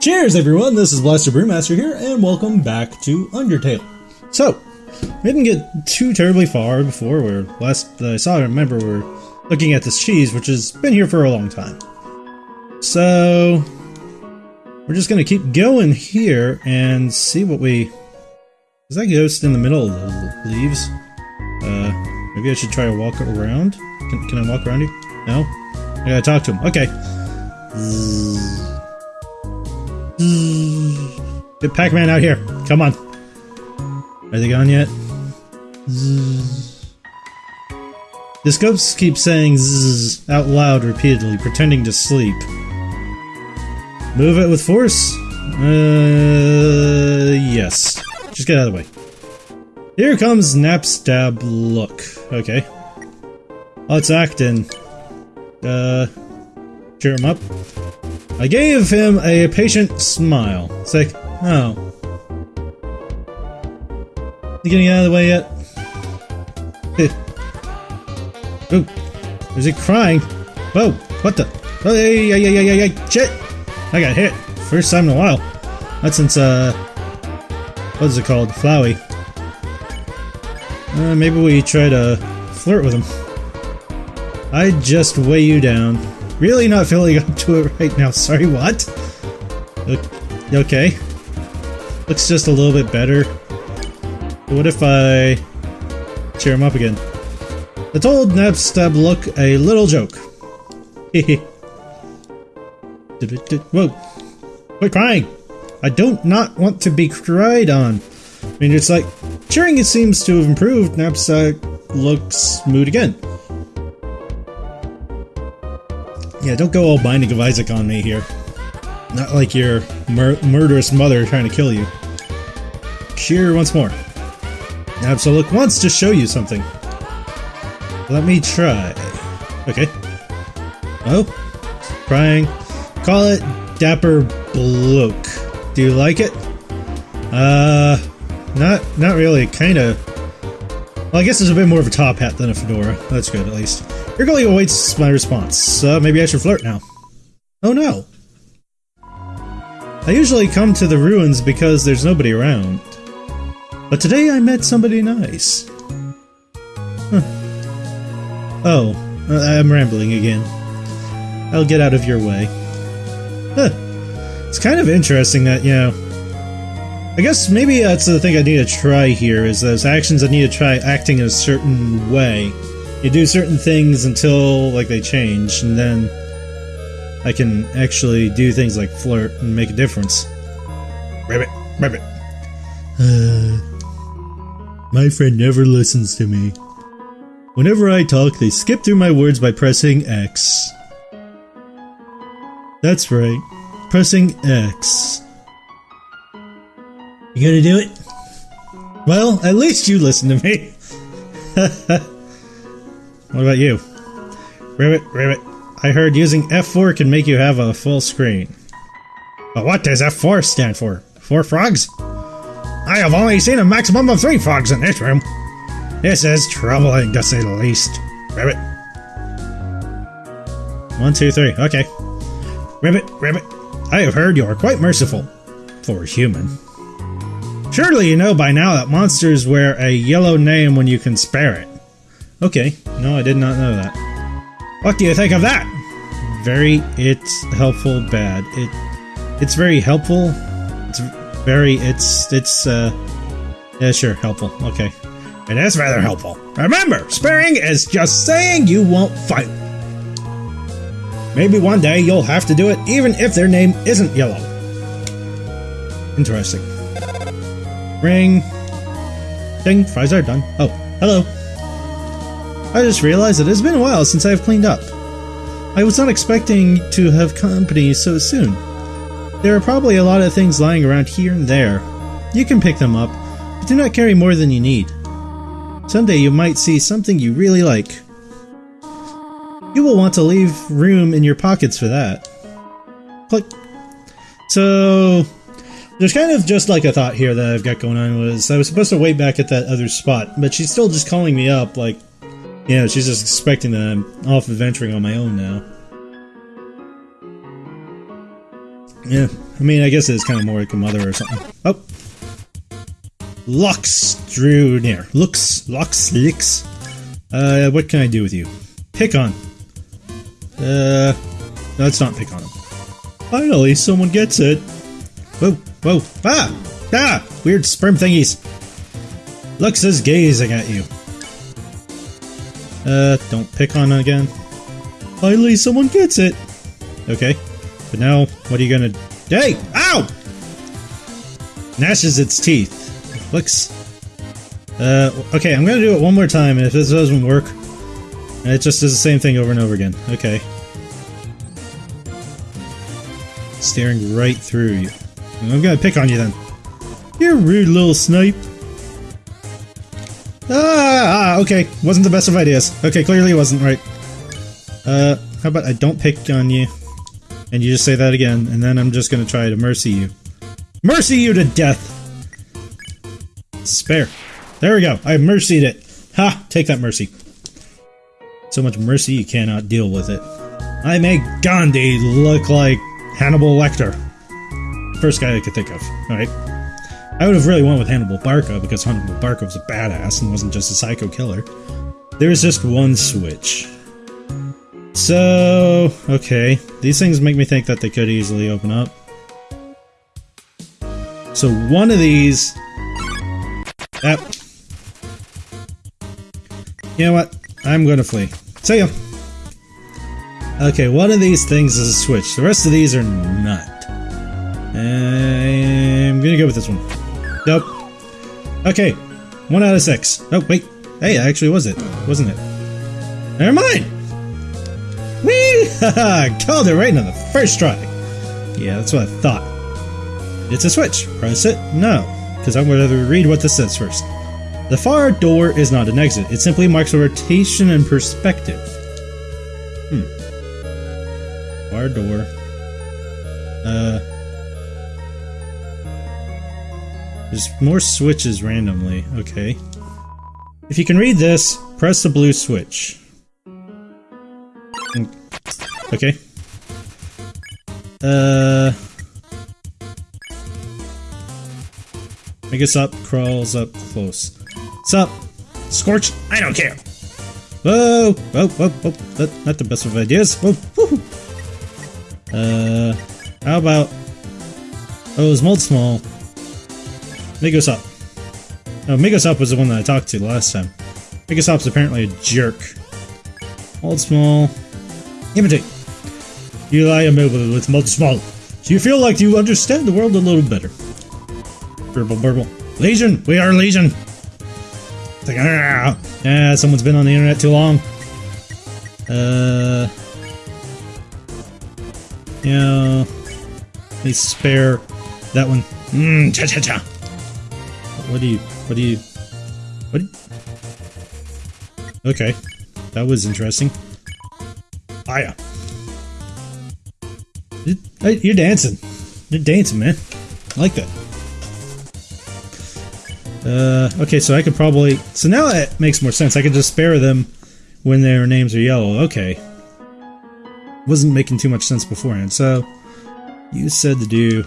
Cheers, everyone! This is Blaster Brewmaster here, and welcome back to Undertale. So, we didn't get too terribly far before. Where last I saw, I remember we're looking at this cheese, which has been here for a long time. So, we're just gonna keep going here and see what we. Is that ghost in the middle of the leaves? Uh, maybe I should try to walk around. Can, can I walk around you? No. I gotta talk to him. Okay. Get Pac-Man out here. Come on. Are they gone yet? This ghost keeps saying zzz out loud repeatedly, pretending to sleep. Move it with force? Uh, yes. Just get out of the way. Here comes Napstablook. Okay. Let's act. Uh, cheer him up. I gave him a patient smile. It's like, oh. You getting out of the way yet? oh, is he crying? Whoa, what the? Oh, hey, hey, hey, hey, hey, shit! I got hit. First time in a while. Not since, uh, what is it called? Flowey. Uh, maybe we try to flirt with him. I just weigh you down. Really not feeling up to it right now. Sorry, what? Okay. Looks just a little bit better. What if I cheer him up again? I told Napstablook a little joke. Whoa. Quit crying! I don't not want to be cried on. I mean, it's like, cheering it seems to have improved. Knapsack looks mood again. Yeah, don't go all Binding of Isaac on me here. Not like your mur murderous mother trying to kill you. Cheer once more. Absolute wants to show you something. Let me try. Okay. Oh, crying. Call it Dapper Bloke. Do you like it? Uh, not not really. Kind of. Well, I guess it's a bit more of a top hat than a fedora. That's good, at least. Eagerly awaits my response. Uh, maybe I should flirt now. Oh no. I usually come to the ruins because there's nobody around. But today I met somebody nice. Huh. Oh, I'm rambling again. I'll get out of your way. Huh. It's kind of interesting that, you know... I guess maybe that's the thing I need to try here, is those actions I need to try acting in a certain way. You do certain things until, like, they change, and then I can actually do things like flirt and make a difference. Rabbit, rabbit. Uh, my friend never listens to me. Whenever I talk, they skip through my words by pressing X. That's right, pressing X. You gonna do it? Well, at least you listen to me. what about you? Ribbit, ribbit. I heard using F4 can make you have a full screen. But what does F4 stand for? Four frogs? I have only seen a maximum of three frogs in this room. This is troubling to say the least. Ribbit. One, two, three. Okay. Ribbit, ribbit. I have heard you are quite merciful. For a human. Surely you know by now that monsters wear a yellow name when you can spare it. Okay, no, I did not know that. What do you think of that? Very, it's helpful, bad. It, it's very helpful. It's very, it's, it's, uh, yeah, sure, helpful. Okay. It is rather helpful. Remember, sparing is just saying you won't fight. Maybe one day you'll have to do it even if their name isn't yellow. Interesting. Ring. Ding, fries are done. Oh, hello. I just realized it has been a while since I've cleaned up. I was not expecting to have company so soon. There are probably a lot of things lying around here and there. You can pick them up, but do not carry more than you need. Someday you might see something you really like. You will want to leave room in your pockets for that. Click. So, there's kind of just like a thought here that I've got going on was I was supposed to wait back at that other spot, but she's still just calling me up like, know, she's just expecting that I'm off adventuring on my own now. Yeah, I mean, I guess it's kind of more like a mother or something. Oh! Loox drew near. Loox, Loox, Lix. Uh, what can I do with you? Pick on. Uh, no, let's not pick on him. Finally, someone gets it. Whoa, whoa, ah! Ah! Weird sperm thingies. Loox is gazing at you. Uh, don't pick on again. Finally, someone gets it. Okay. But now, what are you gonna... Hey! Ow! Gnashes its teeth. Looks... Uh, okay, I'm gonna do it one more time, and if this doesn't work, it just does the same thing over and over again. Okay. Staring right through you. I'm gonna pick on you then. You're a rude little snipe. Ah, ah, okay. Wasn't the best of ideas. Okay, clearly wasn't right. Uh, how about I don't pick on you, and you just say that again, and then I'm just gonna try to mercy you. Mercy you to death! Spare. There we go. I mercied it. Ha! Take that mercy. So much mercy you cannot deal with it. I make Gandhi look like Hannibal Lecter. First guy I could think of. Alright. I would have really went with Hannibal Barca because Hannibal Barca was a badass and wasn't just a psycho killer. There was just one switch. So, okay. These things make me think that they could easily open up. So one of these... Yep. You know what? I'm gonna flee. See ya! Okay, one of these things is a switch. The rest of these are not. I'm gonna go with this one. Nope. Okay, one out of six. Oh, wait. Hey, actually was it, wasn't it? Never mind! Whee! Haha! Called it right on the first try! Yeah, that's what I thought. It's a switch. Press it? No. Because I'm going to read what this says first. The far door is not an exit. It simply marks a rotation and perspective. Hmm. Far door. Uh... There's more switches randomly. Okay. If you can read this, press the blue switch. Okay. Uh... Migosp, crawls up close. What's up? Scorch? I don't care! Whoa! Whoa, whoa, whoa. That, not the best of ideas. Whoa, woohoo! Uh... How about... Oh, it's Moldsmal. Migosp. No, Migosp was the one that I talked to last time. Migosp's apparently a jerk. Moldsmal. Imitate. You lie immobile with Moldsmal. So you feel like you understand the world a little better. Burble, burble. Legion! We are Legion! It's like, ah, ah, someone's been on the internet too long. Uh... Yeah... Please spare that one. Mmm, cha cha cha! What do you... What do you... What? Okay. That was interesting. Aya. You're dancing. You're dancing, man. I like that. Uh, okay, so I could probably... So now it makes more sense. I could just spare them when their names are yellow. Okay. Wasn't making too much sense beforehand. So, you said to do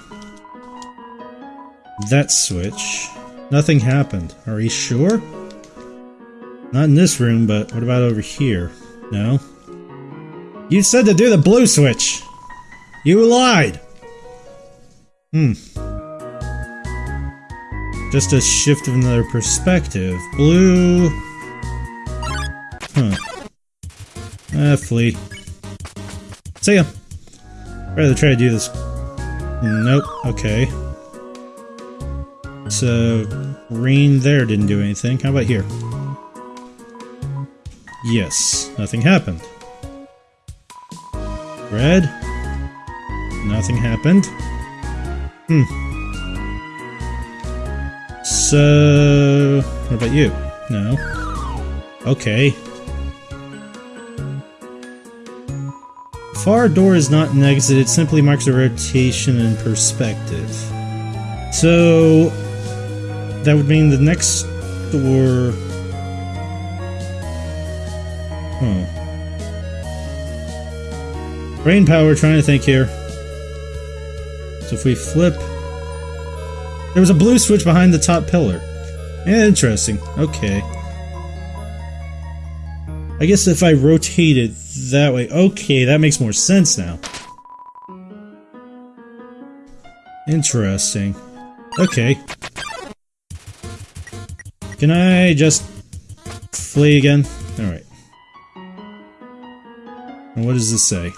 that switch. Nothing happened. Are you sure? Not in this room, but what about over here? No? You said to do the blue switch! You lied! Hmm. Just a shift of another perspective. Blue... Huh. Ah, flee. See ya! Rather try to do this. Nope, okay. So, green there didn't do anything. How about here? Yes, nothing happened. Red? Nothing happened. Hmm. So... What about you? No. Okay. Far door is not an exit, it simply marks a rotation in perspective. So... That would mean the next door... Hmm. Brain power, trying to think here. So if we flip... There was a blue switch behind the top pillar. Interesting. Okay. I guess if I rotate it that way... Okay, that makes more sense now. Interesting. Okay. Can I just flee again? Alright. And what does this say?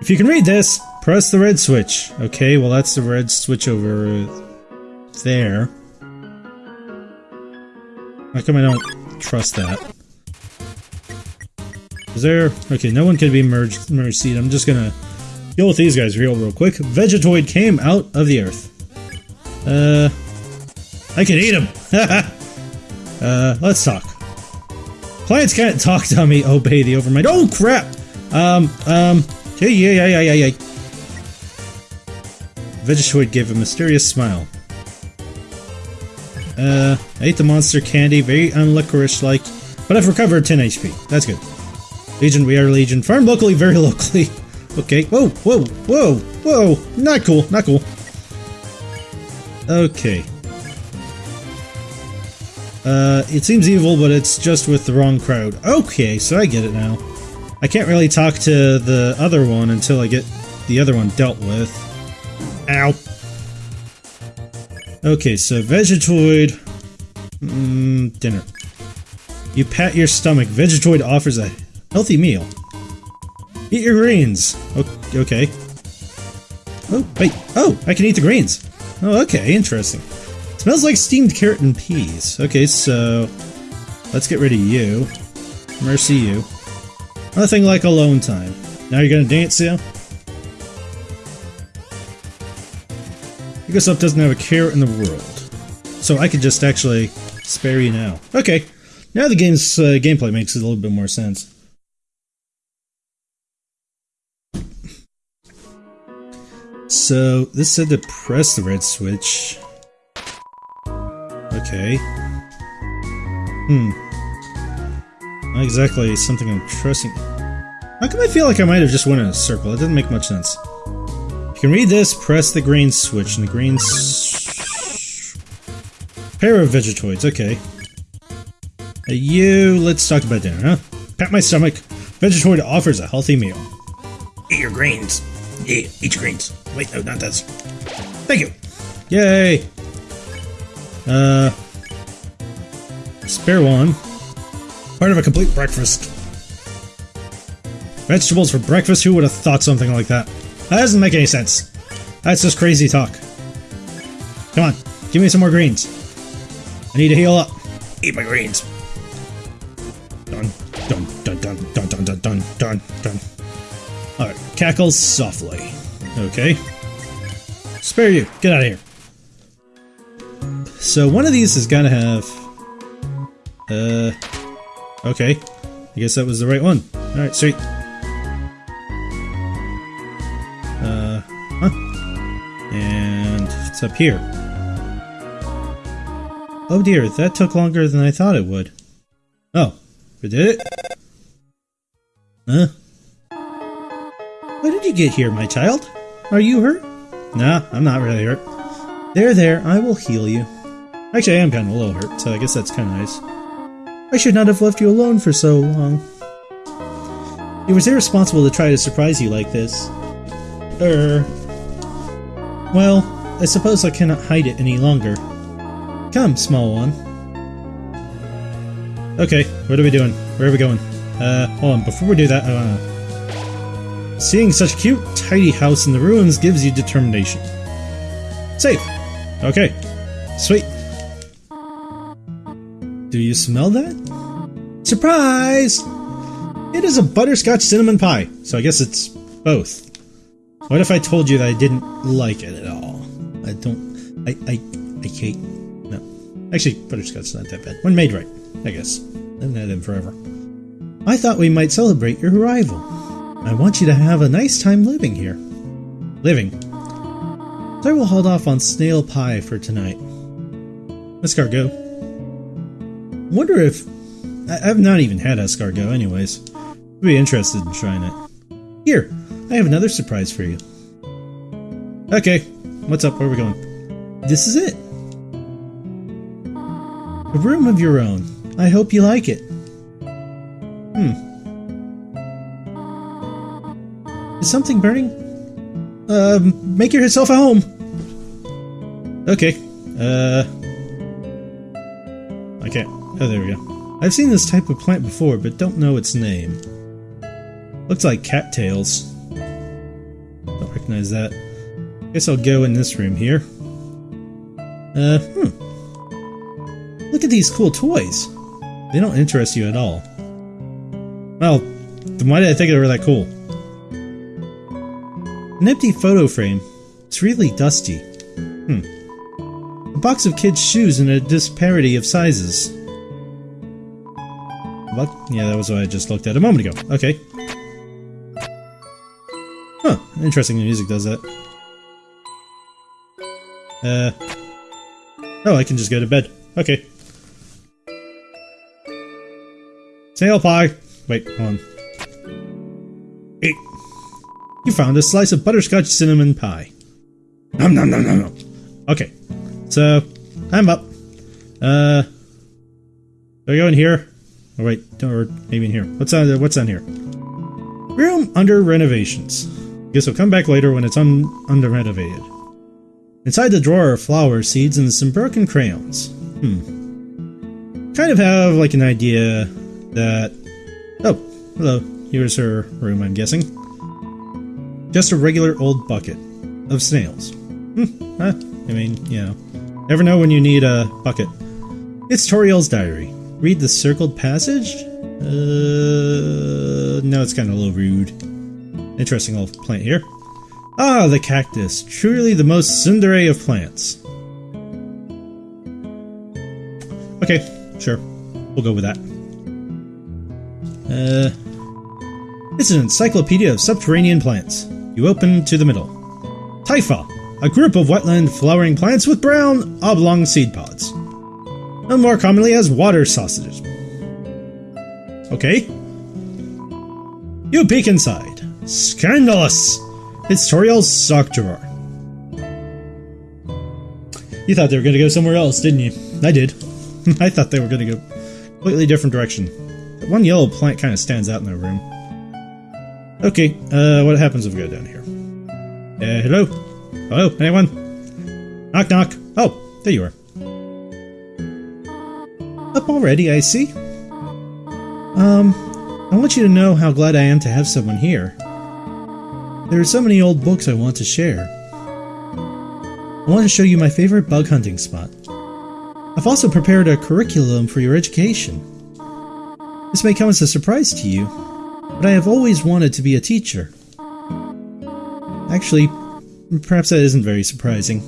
If you can read this, press the red switch. Okay, well that's the red switch over there. How come I don't trust that? Is there... Okay, no one can be merged, merged seed. I'm just gonna deal with these guys real, real quick. Vegetoid came out of the earth. Uh... I can eat him! uh, let's talk. Plants can't talk, dummy. Obey the overmind. Oh, crap! Um, um... Yeah, yeah, yeah, yeah, yeah. Vegetoid gave a mysterious smile. Uh, I ate the monster candy, very unlicorice-like, but I've recovered 10 HP. That's good. Legion, we are Legion. Farm locally, very locally. Okay, whoa, whoa, whoa, whoa! Not cool, not cool. Okay. Uh, it seems evil, but it's just with the wrong crowd. Okay, so I get it now. I can't really talk to the other one until I get the other one dealt with. Ow. Okay, so Vegetoid... Mm, dinner. You pat your stomach. Vegetoid offers a healthy meal. Eat your greens. Okay. Oh, wait. Oh, I can eat the greens. Oh, okay, interesting. Smells like steamed carrot and peas. Okay, so... Let's get rid of you. Mercy you. Nothing like alone time. Now you're gonna dance, yeah? Up doesn't have a care in the world. So I could just actually spare you now. Okay. Now the game's uh, gameplay makes a little bit more sense. So, this said to press the red switch. Okay. Hmm. Not exactly something I'm trusting. How come I feel like I might have just went in a circle? It didn't make much sense. You can read this, press the green switch, and the green Pair of Vegetoids, okay. Uh, you, let's talk about dinner, huh? Pat my stomach. Vegetoid offers a healthy meal. Eat your greens. Yeah, eat your greens. Wait, no, not this. Thank you. Yay. Uh, spare one. Part of a complete breakfast. Vegetables for breakfast? Who would have thought something like that? That doesn't make any sense. That's just crazy talk. Come on, give me some more greens. I need to heal up. Eat my greens. Dun, dun, dun, dun, dun, dun, dun, dun, dun, dun. Alright, cackles softly. Okay. Spare you. Get out of here. So one of these is gonna have... Uh... Okay. I guess that was the right one. Alright, sweet. Uh... Huh? And it's up here. Oh dear, that took longer than I thought it would. Oh, we did it? Huh? How did you get here, my child? Are you hurt? Nah, I'm not really hurt. There, there, I will heal you. Actually, I am kind of a little hurt, so I guess that's kind of nice. I should not have left you alone for so long. It was irresponsible to try to surprise you like this. Er... Well, I suppose I cannot hide it any longer. Come, small one. Okay, what are we doing? Where are we going? Uh, hold on, before we do that, uh, Seeing such a cute, tidy house in the ruins gives you determination. Safe. Okay. Sweet. Do you smell that? Surprise! It is a butterscotch cinnamon pie, so I guess it's both. What if I told you that I didn't like it at all? I don't... I... I... I hate... No. Actually, butterscotch's not that bad. When made right, I guess. I haven't had forever. I thought we might celebrate your arrival. I want you to have a nice time living here. Living. So I will hold off on snail pie for tonight. Escargot. Wonder if... I've not even had escargot anyways. I'd be interested in trying it. Here, I have another surprise for you. Okay, what's up? Where are we going? This is it. A room of your own. I hope you like it. Hmm. Is something burning? Um, make yourself at home. Okay. Uh. Can't. Oh, there we go. I've seen this type of plant before, but don't know its name. Looks like cattails. Don't recognize that. Guess I'll go in this room here. Uh, hmm. Look at these cool toys. They don't interest you at all. Well, then why did I think they were that cool? An empty photo frame. It's really dusty. Hmm. Box of kids' shoes in a disparity of sizes. What? Yeah, that was what I just looked at a moment ago. Okay. Huh. Interesting the music does that. Uh. Oh, I can just go to bed. Okay. Snail pie! Wait, hold on. Hey! You found a slice of butterscotch cinnamon pie. Nom nom nom nom nom. Okay. So, I'm up. Uh. Do I go in here? Oh wait, or maybe in here. What's on what's on here? Room under renovations. Guess I'll come back later when it's un under renovated. Inside the drawer are flower seeds and some broken crayons. Hmm. Kind of have like an idea that. Oh, hello. Here's her room, I'm guessing. Just a regular old bucket of snails. Hmm. Huh. I mean, you know, never know when you need a bucket. It's Toriel's diary. Read the circled passage? Uh, no, it's kind of a little rude. Interesting little plant here. Ah, the cactus. Truly the most tsundere of plants. Okay, sure. We'll go with that. Uh, it's an encyclopedia of subterranean plants. You open to the middle. Typha, a group of wetland flowering plants with brown, oblong seed pods. and more commonly as water sausages. Okay. You peek inside. Scandalous! It's Toriel's sock drawer. You thought they were going to go somewhere else, didn't you? I did. I thought they were going to go completely different direction. That one yellow plant kind of stands out in their room. Okay, uh, what happens if we go down here? Uh, hello? Hello, anyone? Knock knock. Oh, there you are. Up already, I see. Um, I want you to know how glad I am to have someone here. There are so many old books I want to share. I want to show you my favorite bug hunting spot. I've also prepared a curriculum for your education. This may come as a surprise to you, but I have always wanted to be a teacher. Actually, perhaps that isn't very surprising.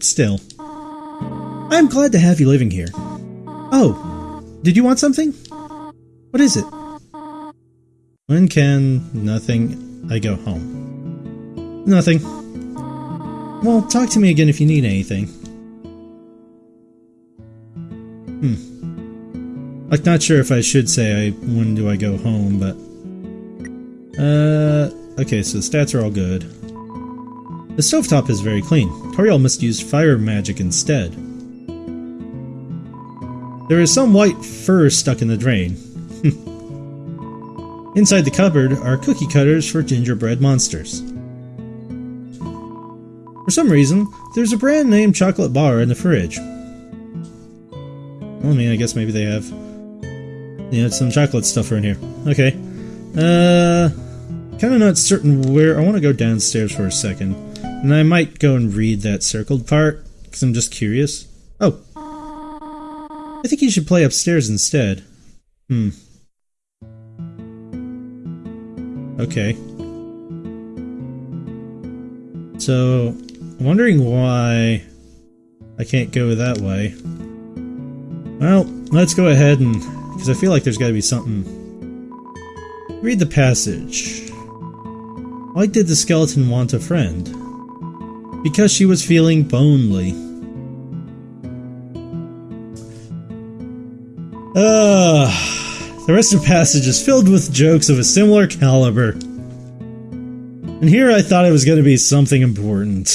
Still. I am glad to have you living here. Oh, did you want something? What is it? When can nothing I go home? Nothing. Well, talk to me again if you need anything. Hmm. Like, not sure if I should say I when do I go home, but. Uh. Okay, so the stats are all good. The stovetop is very clean. Toriel must use fire magic instead. There is some white fur stuck in the drain. Inside the cupboard are cookie cutters for gingerbread monsters. For some reason, there's a brand name chocolate bar in the fridge. I mean, I guess maybe they have, you know, some chocolate stuff in here. Okay. Uh, kind of not certain where. I want to go downstairs for a second, and I might go and read that circled part because I'm just curious. Oh, I think you should play upstairs instead. Hmm. Okay. So, I'm wondering why I can't go that way. Well, let's go ahead and... because I feel like there's gotta be something... Read the passage. Why did the skeleton want a friend? Because she was feeling bonely. Ah, the rest of the passage is filled with jokes of a similar caliber. And here I thought it was going to be something important.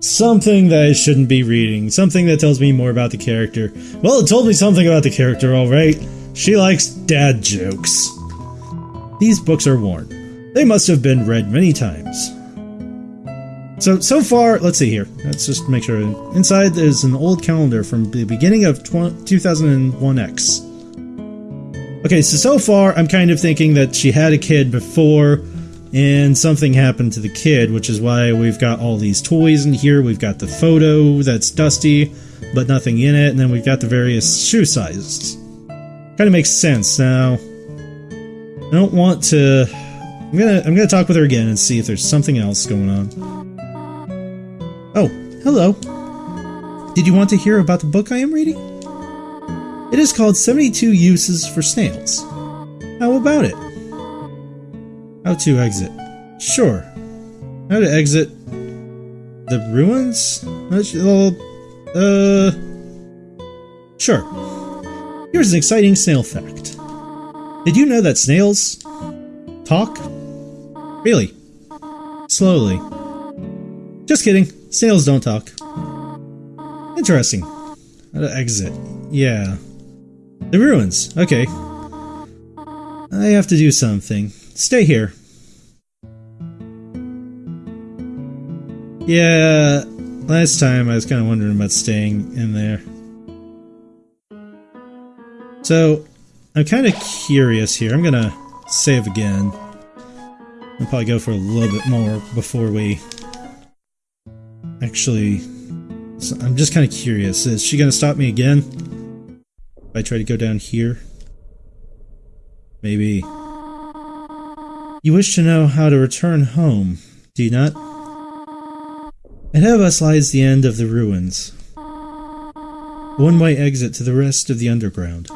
Something that I shouldn't be reading. Something that tells me more about the character. Well, it told me something about the character, alright. She likes dad jokes. These books are worn. They must have been read many times. So, so far, let's see here. Let's just make sure. Inside is an old calendar from the beginning of 2001X. Okay, so so far, I'm kind of thinking that she had a kid before, and something happened to the kid, which is why we've got all these toys in here. We've got the photo that's dusty, but nothing in it, and then we've got the various shoe sizes. Kind of makes sense. Now, I don't want to. I'm gonna I'm gonna talk with her again and see if there's something else going on. Hello. Did you want to hear about the book I am reading? It is called 72 Uses for Snails. How about it? How to exit? Sure. How to exit the ruins? Uh, sure. Here's an exciting snail fact. Did you know that snails talk? Really? Slowly. Just kidding. Snails don't talk. Interesting. How to exit. Yeah. The ruins. Okay. I have to do something. Stay here. Yeah, last time I was kind of wondering about staying in there. So, I'm kind of curious here. I'm gonna save again. I'll probably go for a little bit more before we actually... So I'm just kind of curious. Is she going to stop me again? If I try to go down here? Maybe. You wish to know how to return home, do you not? Ahead of us lies the end of the ruins. One-way exit to the rest of the underground.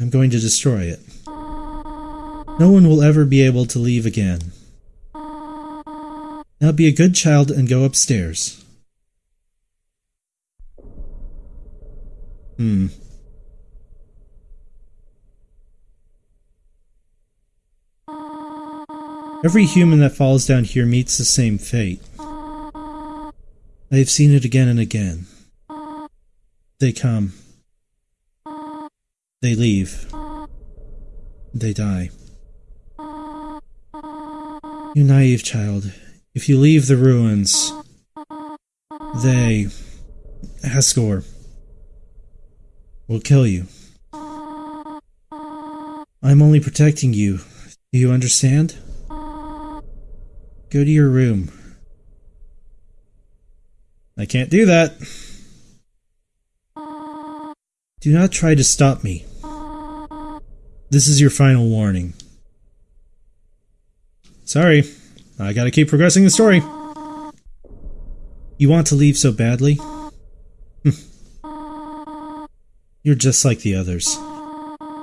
I'm going to destroy it. No one will ever be able to leave again. Now be a good child and go upstairs. Hmm. Every human that falls down here meets the same fate. I have seen it again and again. They come. They leave. They die. You naive child, if you leave the ruins, they, Asgore, will kill you. I'm only protecting you. Do you understand? Go to your room. I can't do that. Do not try to stop me. This is your final warning. Sorry. I gotta keep progressing the story. You want to leave so badly? Hmm. You're just like the others.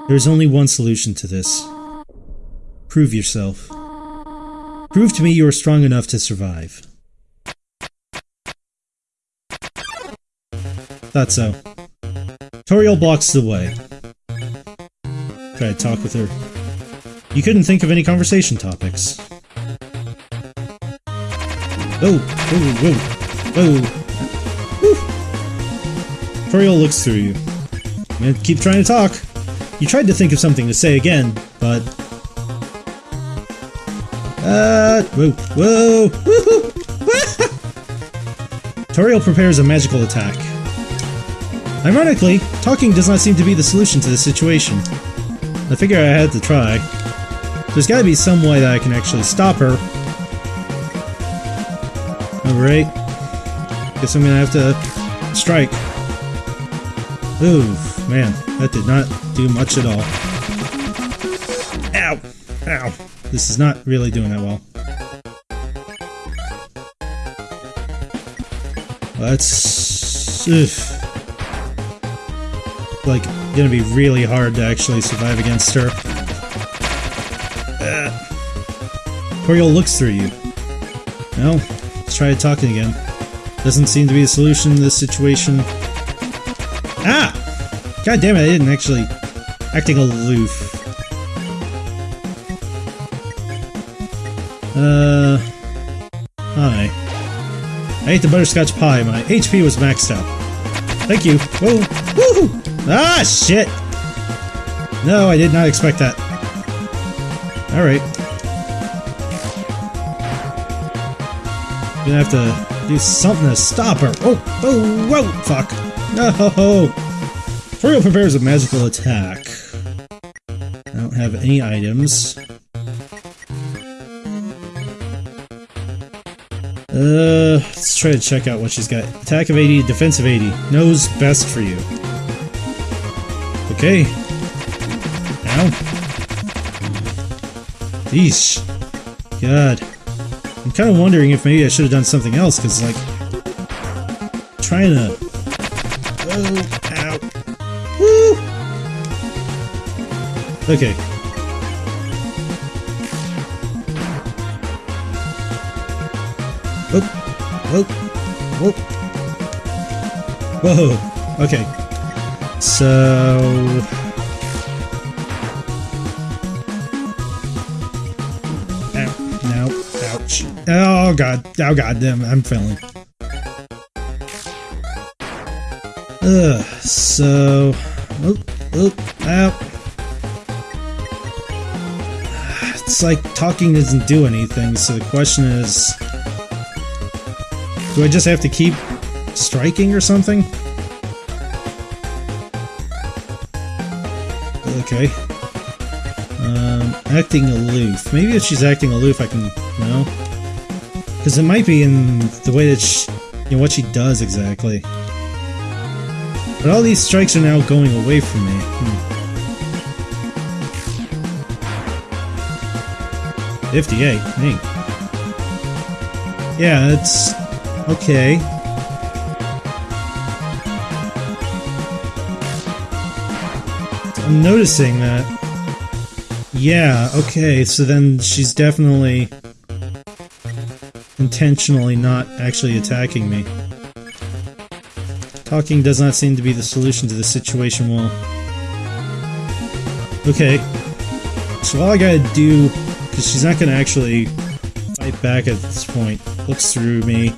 There's only one solution to this. Prove yourself. Prove to me you are strong enough to survive. Thought so. Toriel blocks the way. Try to talk with her. You couldn't think of any conversation topics. Whoa, whoa, whoa, whoa. Toriel looks through you. You keep trying to talk. You tried to think of something to say again, but... Uh, whoa, whoa, Toriel prepares a magical attack. Ironically, talking does not seem to be the solution to the situation. I figure I had to try. There's gotta be some way that I can actually stop her Alright. Guess I'm gonna have to strike. Ooh, man, that did not do much at all. Ow! Ow! This is not really doing that well. That's... Like, gonna be really hard to actually survive against her. Uh. Toriel looks through you. No, try talking again. Doesn't seem to be a solution to this situation. Ah! God damn it, I didn't actually... Acting aloof. Uh. Hi. I ate the butterscotch pie. My HP was maxed out. Thank you. Whoa. Woohoo! Ah, shit! No, I did not expect that. Alright. Gonna have to do something to stop her. Oh, oh, whoa, fuck. No! Toriel prepares a magical attack. I don't have any items. Uh, let's try to check out what she's got. Attack of 80, defense of 80. Knows best for you. Okay. Now. Yeesh. God. I'm kind of wondering if maybe I should have done something else, because, like, trying to... Oh, ow. Woo! Okay. Whoop. Whoa. Okay. So... Oh god. Oh god damn. I'm failing. Ugh. So... Oop. Oop. Ow. It's like talking doesn't do anything, so the question is... Do I just have to keep striking or something? Okay. Um, acting aloof. Maybe if she's acting aloof, I can... No? Because it might be in the way that she... You know, what she does exactly. But all these strikes are now going away from me. Hmm. 58, hey. Yeah, it's okay. I'm noticing that. Yeah, okay, so then she's definitely intentionally not actually attacking me. Talking does not seem to be the solution to the situation well. Okay. So all I gotta do, because she's not gonna actually fight back at this point, looks through me.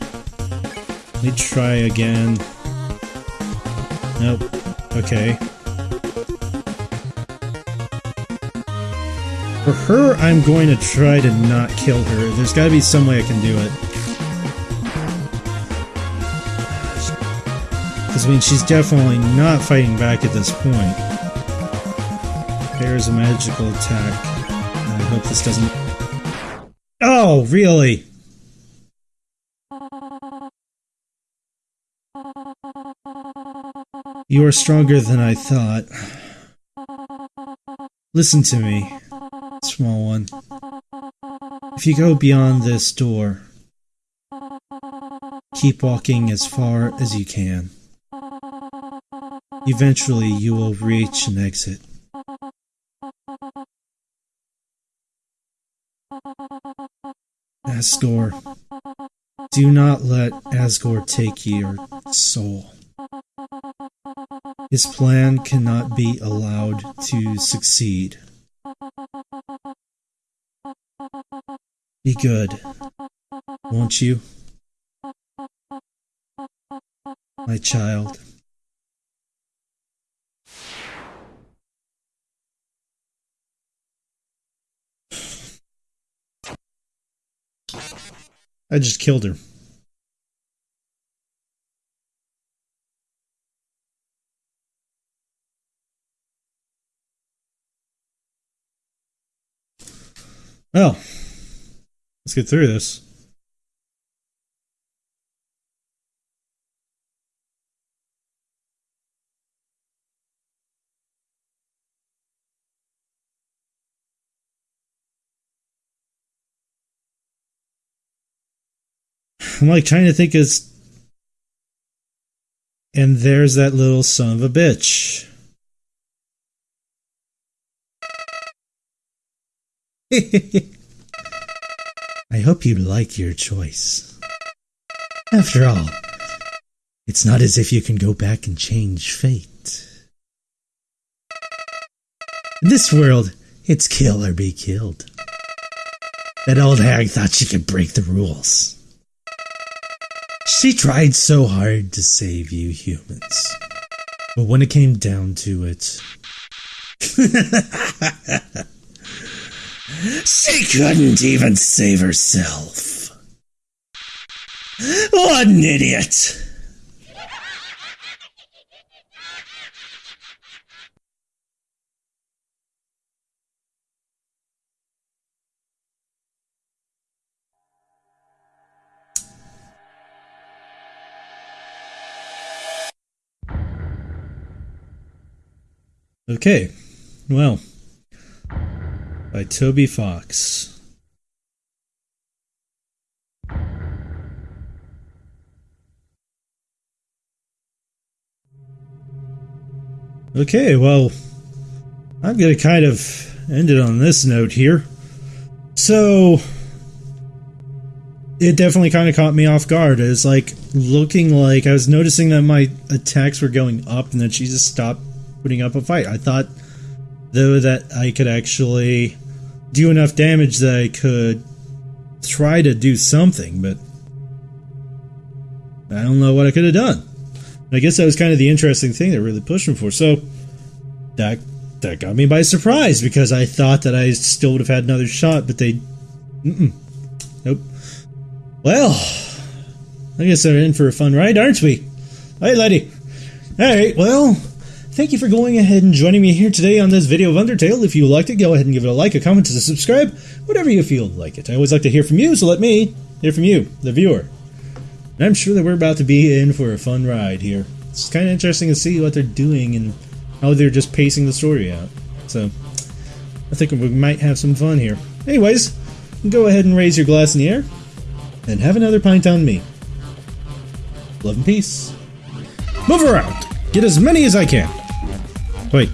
Let me try again. Nope. Okay. For her, I'm going to try to not kill her. There's gotta be some way I can do it. I mean, she's definitely not fighting back at this point. There's a magical attack. I hope this doesn't... Oh, really? You are stronger than I thought. Listen to me, small one. If you go beyond this door, keep walking as far as you can. Eventually, you will reach an exit. Asgore. Do not let Asgore take your soul. His plan cannot be allowed to succeed. Be good, won't you? My child. I just killed her. Well, let's get through this. I'm like trying to think as and there's that little son of a bitch. I hope you like your choice. After all, it's not as if you can go back and change fate. In this world, it's kill or be killed. That old hag thought she could break the rules. She tried so hard to save you humans. But when it came down to it, she couldn't even save herself. What an idiot! Okay, well, by Toby Fox. Okay, well, I'm going to kind of end it on this note here. So, it definitely kind of caught me off guard. It's like looking like I was noticing that my attacks were going up and then she just stopped putting up a fight. I thought, though, that I could actually do enough damage that I could try to do something, but I don't know what I could have done. I guess that was kind of the interesting thing that really pushed me for. So that that got me by surprise because I thought that I still would have had another shot, but they, nope. Well, I guess they're in for a fun ride, aren't we? Hey, lady. All right. Well, Thank you for going ahead and joining me here today on this video of Undertale. If you liked it, go ahead and give it a like, a comment, and a subscribe, whatever you feel like it. I always like to hear from you, so let me hear from you, the viewer. And I'm sure that we're about to be in for a fun ride here. It's kind of interesting to see what they're doing and how they're just pacing the story out. So, I think we might have some fun here. Anyways, go ahead and raise your glass in the air, and have another pint on me. Love and peace. Move around! Get as many as I can. Wait.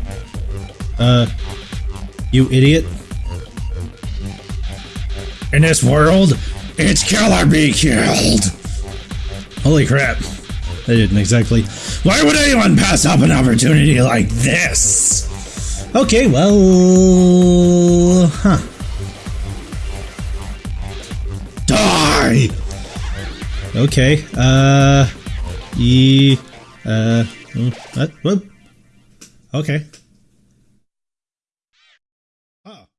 Uh, you idiot. In this world, it's kill or be killed. Holy crap. I didn't exactly. Why would anyone pass up an opportunity like this? Okay, well. Huh. Die! Okay, uh. E. Uh. What? What? Okay.